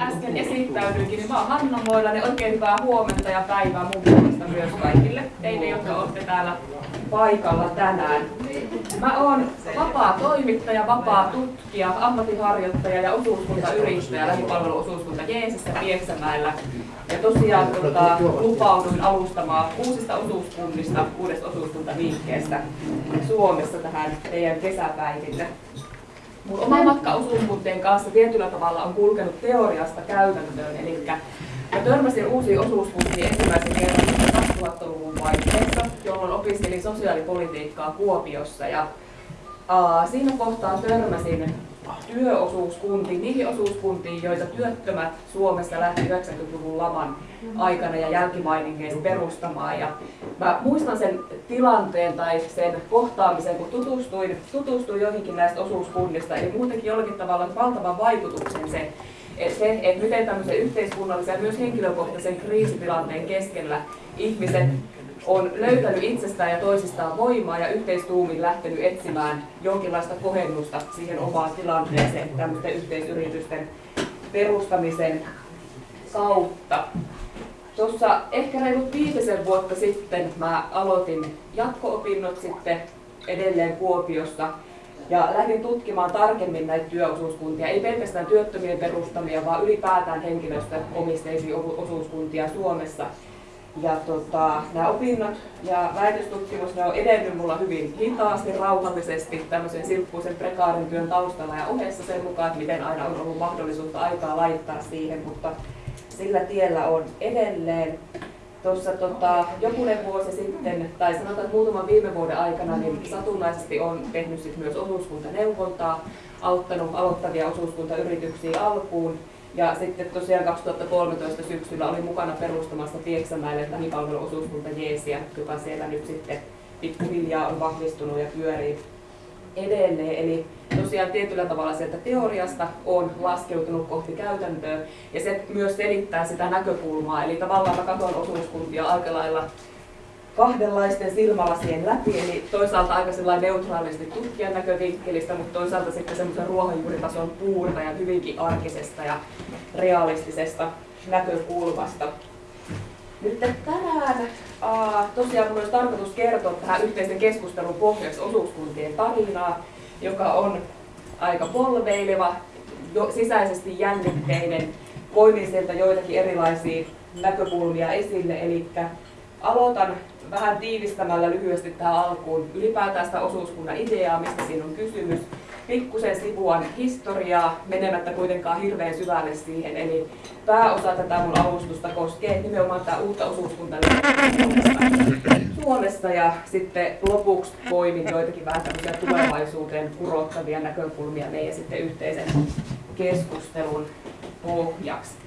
äsken esittäydyikin, niin mä oon Hanna Moilanen. Oikein hyvää huomenta ja päivää mun puolesta myös kaikille teille, jotka olette täällä paikalla tänään. Mä oon vapaa toimittaja, vapaa tutkija, ammattiharjoittaja ja osuuskuntayrittäjä lähipalveluosuuskunta Jeesissä Pieksämäellä. Ja tosiaan tota, lupauduin alustamaan uusista osuuskunnista, uudesta osuuskuntaviikkeestä Suomessa tähän teidän kesäpäiville. Mun oma matka osuuskuntien kanssa tietyllä tavalla on kulkenut teoriasta käytäntöön, eli mä törmäsin uusiin osuuskuntiin ensimmäisen kerran 2000-luvun vaiheessa, jolloin opiskelin sosiaalipolitiikkaa Kuopiossa. Ja, aa, siinä kohtaa törmäsin työosuuskuntiin, niihin osuuskuntiin, joita työttömät Suomessa lähti 90-luvun laman aikana ja jälkimainingeissa perustamaan. Ja mä muistan sen tilanteen tai sen kohtaamisen, kun tutustuin, tutustuin joihinkin näistä osuuskunnista, eli muutenkin jollakin tavalla valtavan vaikutuksen se, että se, että miten tämmöisen yhteiskunnallisen ja myös henkilökohtaisen kriisitilanteen keskellä ihmiset on löytänyt itsestään ja toisistaan voimaa ja yhteistuumin lähtenyt etsimään jonkinlaista kohennusta siihen omaan tilanteeseen tämmöisten yhteisyritysten perustamisen kautta. Tuossa ehkä reilut viitisen vuotta sitten mä aloitin jatko-opinnot sitten edelleen Kuopiossa ja lähdin tutkimaan tarkemmin näitä työosuuskuntia, ei pelkästään työttömien perustamia, vaan ylipäätään henkilöstöomisteisia osuuskuntia Suomessa. Ja tota, nämä opinnot ja väitöstutkimus ne on edennyt mulla hyvin hitaasti, rauhallisesti tämmöisen silppuisen prekaarin työn taustalla ja ohessa sen mukaan, että miten aina on ollut mahdollisuutta aikaa laittaa siihen, mutta sillä tiellä on edelleen. Tuossa tota, jokunen vuosi sitten, tai sanotaan että muutaman viime vuoden aikana, niin satunnaisesti on tehnyt sit myös osuuskuntaneuvontaa, auttanut aloittavia osuuskuntayrityksiä alkuun ja sitten tosiaan 2013 syksyllä olin mukana perustamassa Pieksämäelle lähipalveluosuuskunta Jeesiä, joka siellä nyt sitten pikkuhiljaa on vahvistunut ja pyörii edelleen. Eli tosiaan tietyllä tavalla sieltä teoriasta on laskeutunut kohti käytäntöä ja se myös selittää sitä näkökulmaa. Eli tavallaan mä katson osuuskuntia aika lailla kahdenlaisten silmälasien läpi, eli toisaalta aika neutraalisti tutkijan näkövinkkelistä, mutta toisaalta sitten semmoisen ruohonjuuritason puurta ja hyvinkin arkisesta ja realistisesta näkökulmasta. Nyt tänään aa, tosiaan minulla olisi tarkoitus kertoa tähän yhteisen keskustelun pohjaksi osuuskuntien tarinaa, joka on aika polveileva, jo, sisäisesti jännitteinen, poimin sieltä joitakin erilaisia näkökulmia esille, eli aloitan vähän tiivistämällä lyhyesti tähän alkuun ylipäätään sitä osuuskunnan ideaa, mistä siinä on kysymys. Pikkusen sivuan historiaa, menemättä kuitenkaan hirveän syvälle siihen. Eli pääosa tätä mun alustusta koskee nimenomaan tätä uutta osuuskuntaa Suomessa ja sitten lopuksi poimin joitakin vähän tämmöisiä tulevaisuuteen kurottavia näkökulmia meidän sitten yhteisen keskustelun pohjaksi.